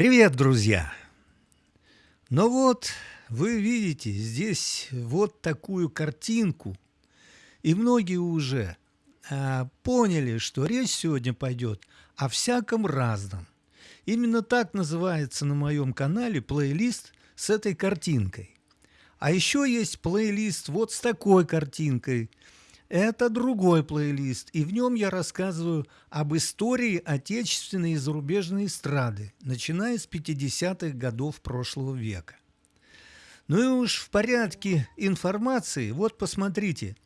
Привет, друзья! Ну вот, вы видите здесь вот такую картинку, и многие уже а, поняли, что речь сегодня пойдет о всяком разном. Именно так называется на моем канале плейлист с этой картинкой. А еще есть плейлист вот с такой картинкой – это другой плейлист, и в нем я рассказываю об истории отечественной и зарубежной эстрады, начиная с 50-х годов прошлого века. Ну и уж в порядке информации, вот посмотрите,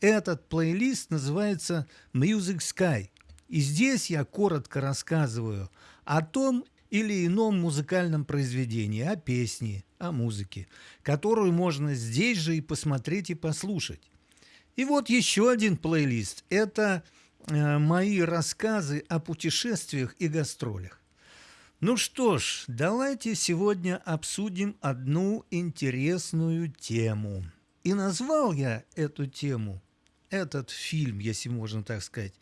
этот плейлист называется Music Sky, и здесь я коротко рассказываю о том или ином музыкальном произведении, о песне, о музыке, которую можно здесь же и посмотреть и послушать. И вот еще один плейлист. Это э, мои рассказы о путешествиях и гастролях. Ну что ж, давайте сегодня обсудим одну интересную тему. И назвал я эту тему, этот фильм, если можно так сказать,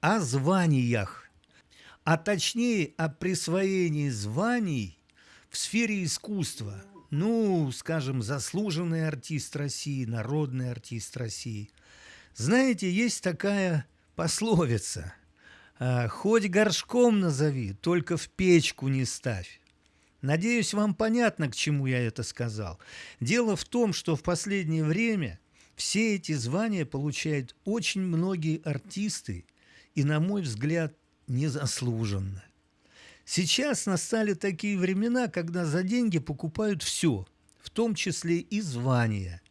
о званиях, а точнее о присвоении званий в сфере искусства – ну, скажем, заслуженный артист России, народный артист России. Знаете, есть такая пословица а, «Хоть горшком назови, только в печку не ставь». Надеюсь, вам понятно, к чему я это сказал. Дело в том, что в последнее время все эти звания получают очень многие артисты, и, на мой взгляд, незаслуженно. Сейчас настали такие времена, когда за деньги покупают все, в том числе и звания.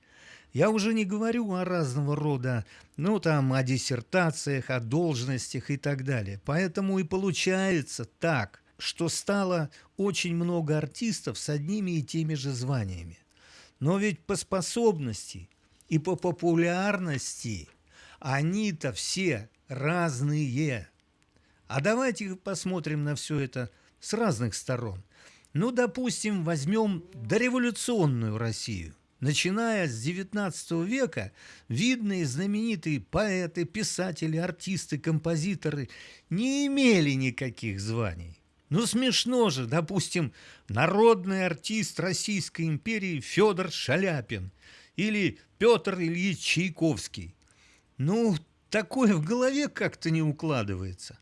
Я уже не говорю о разного рода, ну там, о диссертациях, о должностях и так далее. Поэтому и получается так, что стало очень много артистов с одними и теми же званиями. Но ведь по способности и по популярности они-то все разные. А давайте посмотрим на все это с разных сторон. Ну, допустим, возьмем дореволюционную Россию. Начиная с XIX века, видные знаменитые поэты, писатели, артисты, композиторы не имели никаких званий. Ну, смешно же, допустим, народный артист Российской империи Федор Шаляпин или Петр Ильич Чайковский. Ну, такое в голове как-то не укладывается.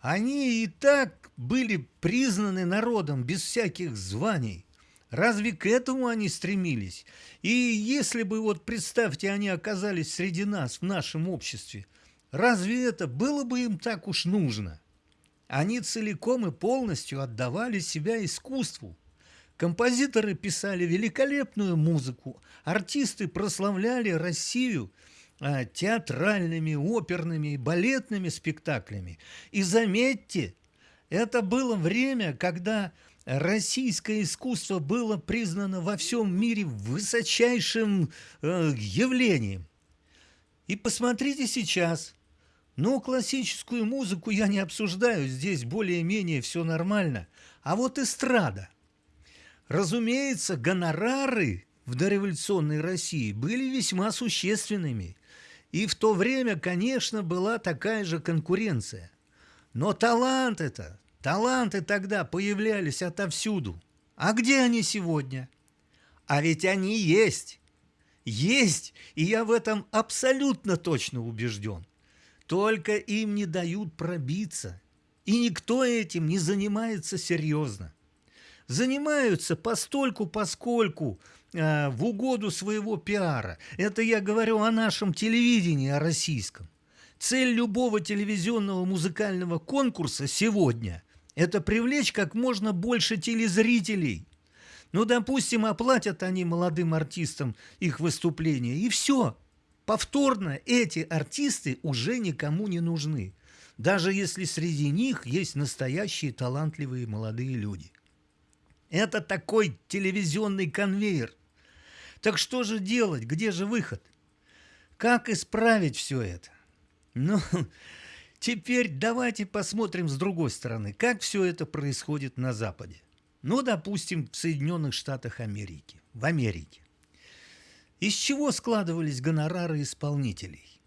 Они и так были признаны народом без всяких званий. Разве к этому они стремились? И если бы, вот представьте, они оказались среди нас, в нашем обществе, разве это было бы им так уж нужно? Они целиком и полностью отдавали себя искусству. Композиторы писали великолепную музыку, артисты прославляли Россию – театральными, оперными балетными спектаклями. И заметьте, это было время, когда российское искусство было признано во всем мире высочайшим э, явлением. И посмотрите сейчас. Ну, классическую музыку я не обсуждаю, здесь более-менее все нормально. А вот эстрада. Разумеется, гонорары в дореволюционной России были весьма существенными. И в то время, конечно, была такая же конкуренция. Но талант это, таланты тогда появлялись отовсюду. А где они сегодня? А ведь они есть. Есть, и я в этом абсолютно точно убежден. Только им не дают пробиться. И никто этим не занимается серьезно. Занимаются постольку, поскольку Э, в угоду своего пиара. Это я говорю о нашем телевидении, о российском. Цель любого телевизионного музыкального конкурса сегодня – это привлечь как можно больше телезрителей. Ну, допустим, оплатят они молодым артистам их выступления, и все. Повторно эти артисты уже никому не нужны, даже если среди них есть настоящие талантливые молодые люди. Это такой телевизионный конвейер. Так что же делать? Где же выход? Как исправить все это? Ну, теперь давайте посмотрим с другой стороны, как все это происходит на Западе. Ну, допустим, в Соединенных Штатах Америки, в Америке. Из чего складывались гонорары исполнителей?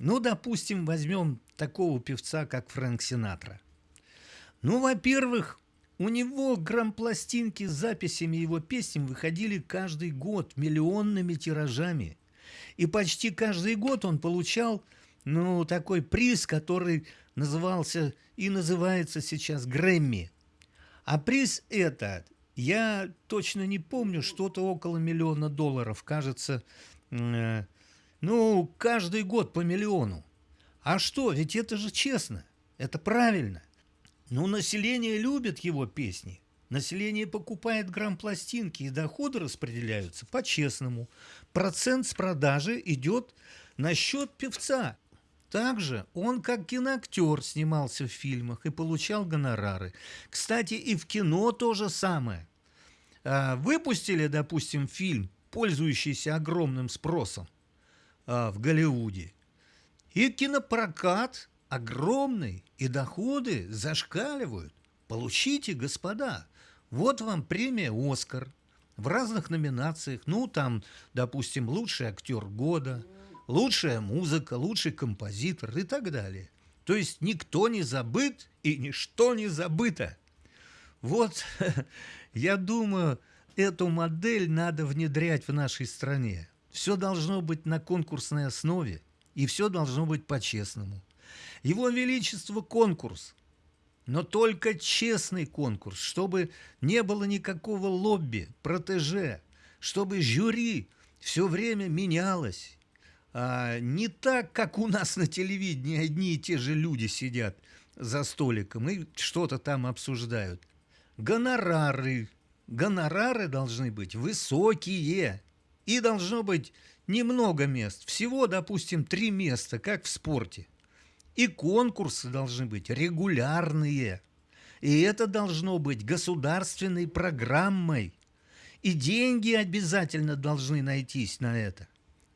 Ну, допустим, возьмем такого певца, как Фрэнк Синатра. Ну, во-первых, У него грампластинки с записями его песен выходили каждый год миллионными тиражами. И почти каждый год он получал ну, такой приз, который назывался и называется сейчас Грэмми. А приз этот, я точно не помню, что-то около миллиона долларов, кажется, э, ну, каждый год по миллиону. А что, ведь это же честно, это правильно. Ну, население любит его песни. Население покупает грамм-пластинки, и доходы распределяются по-честному. Процент с продажи идет на счет певца. Также он, как киноактер, снимался в фильмах и получал гонорары. Кстати, и в кино то же самое. А, выпустили, допустим, фильм, пользующийся огромным спросом а, в Голливуде. И кинопрокат огромный, и доходы зашкаливают. Получите, господа, вот вам премия «Оскар» в разных номинациях. Ну, там, допустим, лучший актер года, лучшая музыка, лучший композитор и так далее. То есть никто не забыт и ничто не забыто. Вот, я думаю, эту модель надо внедрять в нашей стране. Все должно быть на конкурсной основе, и все должно быть по-честному. Его Величество конкурс, но только честный конкурс, чтобы не было никакого лобби, протеже, чтобы жюри все время менялось. А не так, как у нас на телевидении одни и те же люди сидят за столиком и что-то там обсуждают. Гонорары. Гонорары должны быть высокие. И должно быть немного мест. Всего, допустим, три места, как в спорте. И конкурсы должны быть регулярные. И это должно быть государственной программой. И деньги обязательно должны найтись на это.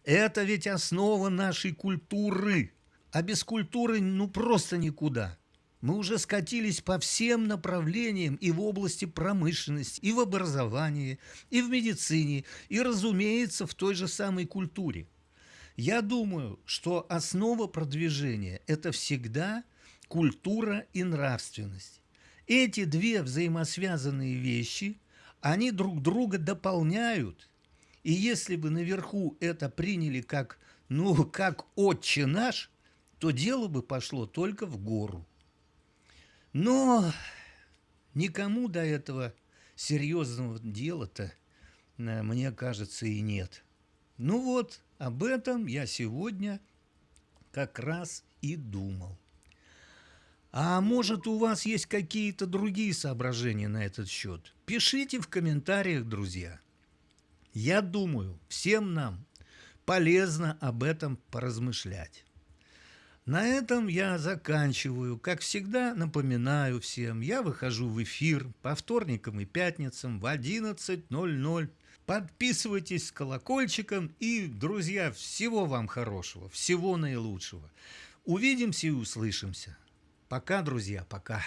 Это ведь основа нашей культуры. А без культуры ну просто никуда. Мы уже скатились по всем направлениям и в области промышленности, и в образовании, и в медицине, и, разумеется, в той же самой культуре. Я думаю, что основа продвижения – это всегда культура и нравственность. Эти две взаимосвязанные вещи, они друг друга дополняют. И если бы наверху это приняли как, ну, как отче наш, то дело бы пошло только в гору. Но никому до этого серьезного дела-то, э, мне кажется, и нет. Ну вот, об этом я сегодня как раз и думал. А может, у вас есть какие-то другие соображения на этот счет? Пишите в комментариях, друзья. Я думаю, всем нам полезно об этом поразмышлять. На этом я заканчиваю. Как всегда, напоминаю всем, я выхожу в эфир по вторникам и пятницам в 11.00 Подписывайтесь с колокольчиком и, друзья, всего вам хорошего, всего наилучшего. Увидимся и услышимся. Пока, друзья, пока.